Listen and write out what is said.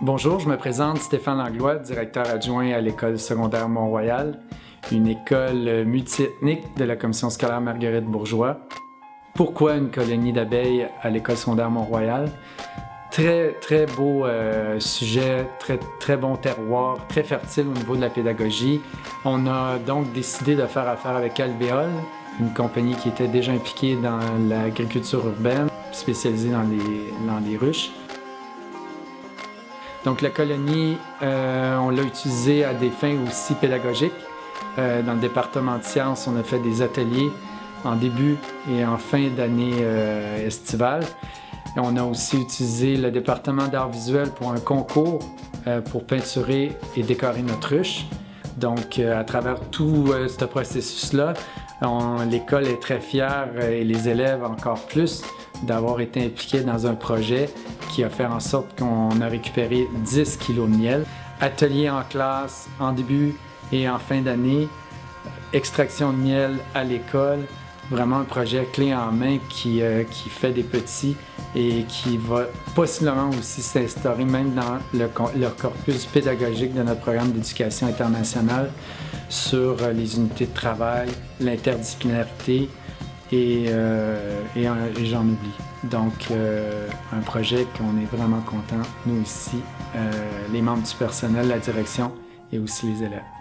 Bonjour, je me présente Stéphane Langlois, directeur adjoint à l'école secondaire Mont-Royal, une école multiethnique de la commission scolaire Marguerite Bourgeois. Pourquoi une colonie d'abeilles à l'école secondaire Mont-Royal? Très, très beau euh, sujet, très, très bon terroir, très fertile au niveau de la pédagogie. On a donc décidé de faire affaire avec Alvéole, une compagnie qui était déjà impliquée dans l'agriculture urbaine, spécialisée dans les, dans les ruches. Donc la colonie, euh, on l'a utilisée à des fins aussi pédagogiques. Euh, dans le département de sciences, on a fait des ateliers en début et en fin d'année euh, estivale. On a aussi utilisé le département d'art visuel pour un concours pour peinturer et décorer notre ruche. Donc, à travers tout ce processus-là, l'école est très fière et les élèves encore plus d'avoir été impliqués dans un projet qui a fait en sorte qu'on a récupéré 10 kilos de miel. Atelier en classe en début et en fin d'année, extraction de miel à l'école, vraiment un projet clé en main qui, euh, qui fait des petits et qui va possiblement aussi s'instaurer même dans le, le, corpus pédagogique de notre programme d'éducation internationale sur euh, les unités de travail, l'interdisciplinarité, et, euh, et, j'en oublie. Donc, euh, un projet qu'on est vraiment content, nous euh, les membres du personnel, la direction et aussi les élèves.